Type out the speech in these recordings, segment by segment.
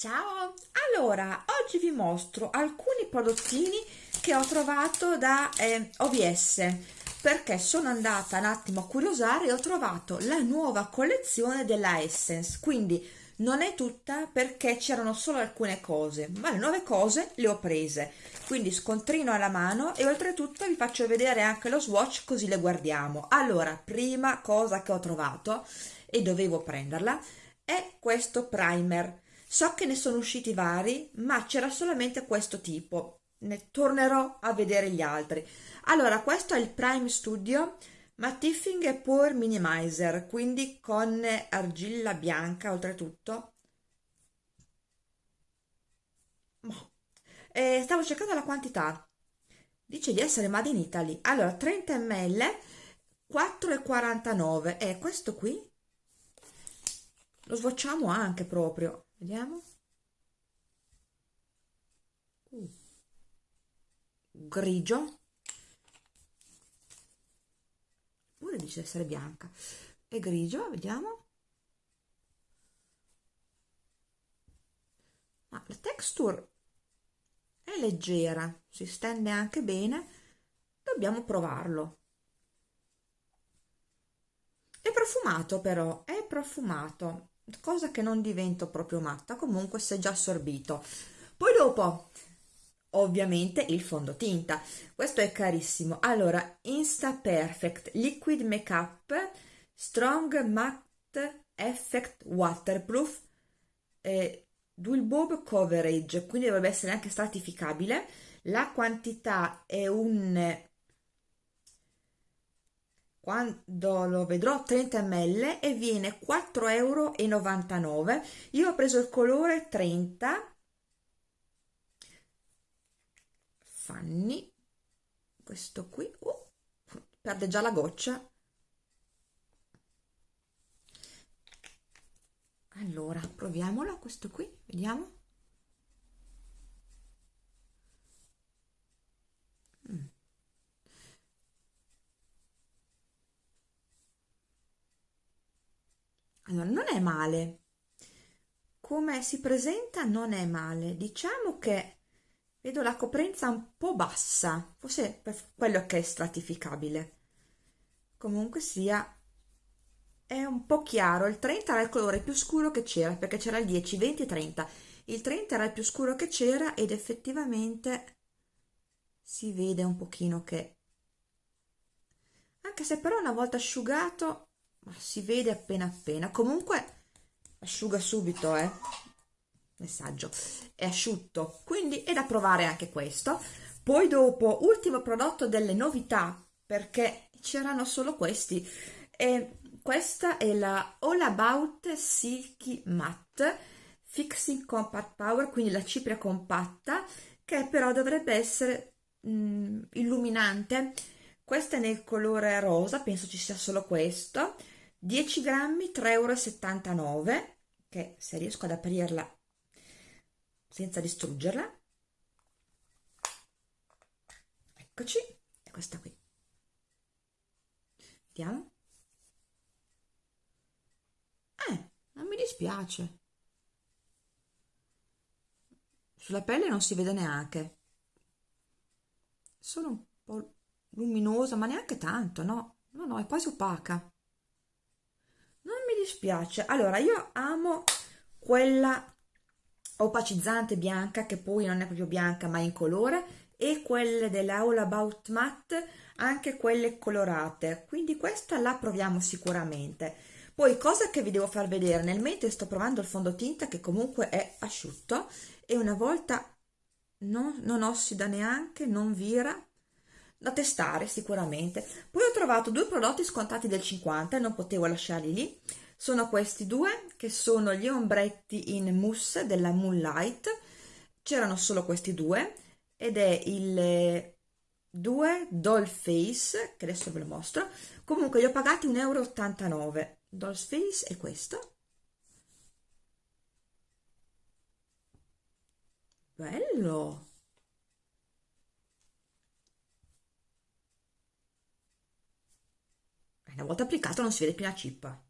Ciao! Allora, oggi vi mostro alcuni prodottini che ho trovato da eh, OVS perché sono andata un attimo a curiosare e ho trovato la nuova collezione della Essence. Quindi non è tutta perché c'erano solo alcune cose ma le nuove cose le ho prese. Quindi scontrino alla mano e oltretutto vi faccio vedere anche lo swatch così le guardiamo. Allora prima cosa che ho trovato e dovevo prenderla è questo primer so che ne sono usciti vari ma c'era solamente questo tipo. Ne tornerò a vedere gli altri. Allora questo è il prime studio mattifying e minimizer quindi con argilla bianca oltretutto. Eh, stavo cercando la quantità. Dice di essere made in Italy. Allora 30 ml 4,49 e questo qui lo swatchiamo anche proprio vediamo. Uh. grigio. Pure dice essere bianca. È grigio vediamo. Ma la texture è leggera si stende anche bene. Dobbiamo provarlo. È profumato però è profumato cosa che non divento proprio matta comunque si è già assorbito. Poi dopo ovviamente il fondotinta. Questo è carissimo. Allora Insta Perfect Liquid Makeup Strong Matte Effect Waterproof eh, Dual Bulb Coverage. Quindi dovrebbe essere anche stratificabile. La quantità è un quando lo vedrò 30 ml e viene 4,99 euro io ho preso il colore 30 fanni questo qui. Oh, perde già la goccia. Allora proviamolo questo qui vediamo allora non è male. Come si presenta non è male. Diciamo che vedo la coprenza un po' bassa. Forse per quello che è stratificabile. Comunque sia è un po' chiaro. Il 30 era il colore più scuro che c'era perché c'era il 10 20 30 il 30 era il più scuro che c'era ed effettivamente si vede un pochino che anche se però una volta asciugato si vede appena appena. Comunque asciuga subito eh. Messaggio. È asciutto quindi è da provare anche questo. Poi dopo ultimo prodotto delle novità perché c'erano solo questi. E questa è la All About Silky Matte Fixing Compact Power quindi la cipria compatta che però dovrebbe essere mm, illuminante questa è nel colore rosa penso ci sia solo questo. 10 grammi 3,79 euro che se riesco ad aprirla senza distruggerla. Eccoci è questa qui. Vediamo. Eh non mi dispiace. Sulla pelle non si vede neanche. Sono un po' luminosa ma neanche tanto no? No no è quasi opaca. Dispiace. Allora io amo quella opacizzante bianca che poi non è proprio bianca ma in colore e quelle dell'All About Matte anche quelle colorate. Quindi questa la proviamo sicuramente. Poi cosa che vi devo far vedere? Nel mentre sto provando il fondotinta che comunque è asciutto e una volta non, non ossida neanche non vira da testare sicuramente. Poi ho trovato due prodotti scontati del 50 e non potevo lasciarli lì. Sono questi due che sono gli ombretti in mousse della Moonlight. C'erano solo questi due ed è il 2 Doll Face che adesso ve lo mostro. Comunque li ho pagati 1,89 euro Doll Face è questo. Bello una volta applicato non si vede più la cippa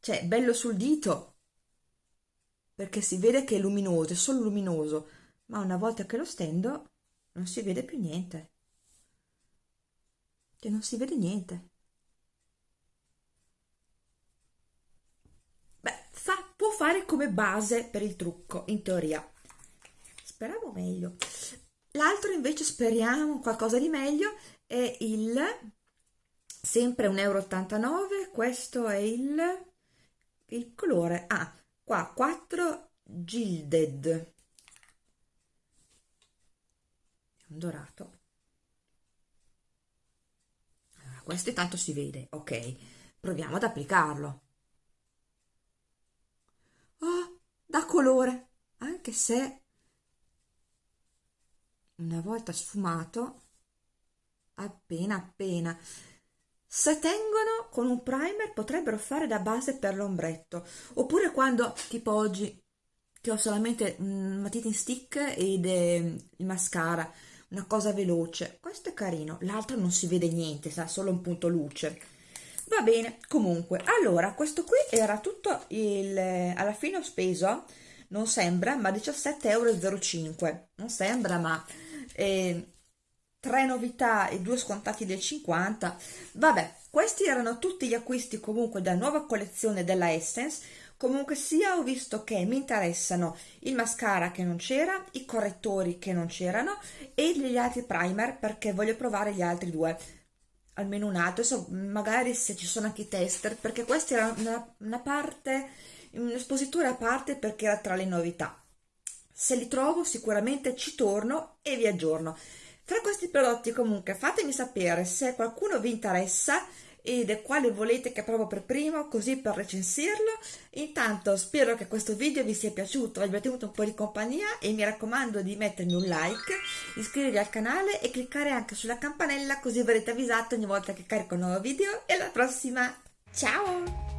cioè bello sul dito perché si vede che è luminoso, è solo luminoso, ma una volta che lo stendo non si vede più niente. Cioè non si vede niente. Beh, fa, può fare come base per il trucco, in teoria. Speravo meglio. L'altro invece speriamo qualcosa di meglio è il sempre 1,89 euro, questo è il, il colore, ah, qua 4 Gilded, un dorato. Allora, questo intanto si vede, ok, proviamo ad applicarlo. Oh, da colore, anche se una volta sfumato appena appena se tengono con un primer potrebbero fare da base per l'ombretto. Oppure quando tipo oggi che ho solamente un matita stick ed eh, il mascara una cosa veloce. Questo è carino l'altro non si vede niente sa solo un punto luce. Va bene comunque allora questo qui era tutto il alla fine ho speso non sembra ma 17,05 euro non sembra ma eh, tre novità e due scontati del 50 vabbè questi erano tutti gli acquisti comunque della nuova collezione della Essence. Comunque sia ho visto che mi interessano il mascara che non c'era i correttori che non c'erano e gli altri primer perché voglio provare gli altri due. Almeno un altro adesso magari se ci sono anche i tester perché questa era una, una parte un'espositura a parte perché era tra le novità. Se li trovo sicuramente ci torno e vi aggiorno tra questi prodotti comunque fatemi sapere se qualcuno vi interessa ed quale volete che provo per primo così per recensirlo. Intanto spero che questo video vi sia piaciuto abbia tenuto un po' di compagnia e mi raccomando di mettermi un like iscrivervi al canale e cliccare anche sulla campanella così verrete avvisati ogni volta che carico un nuovo video. E alla prossima! Ciao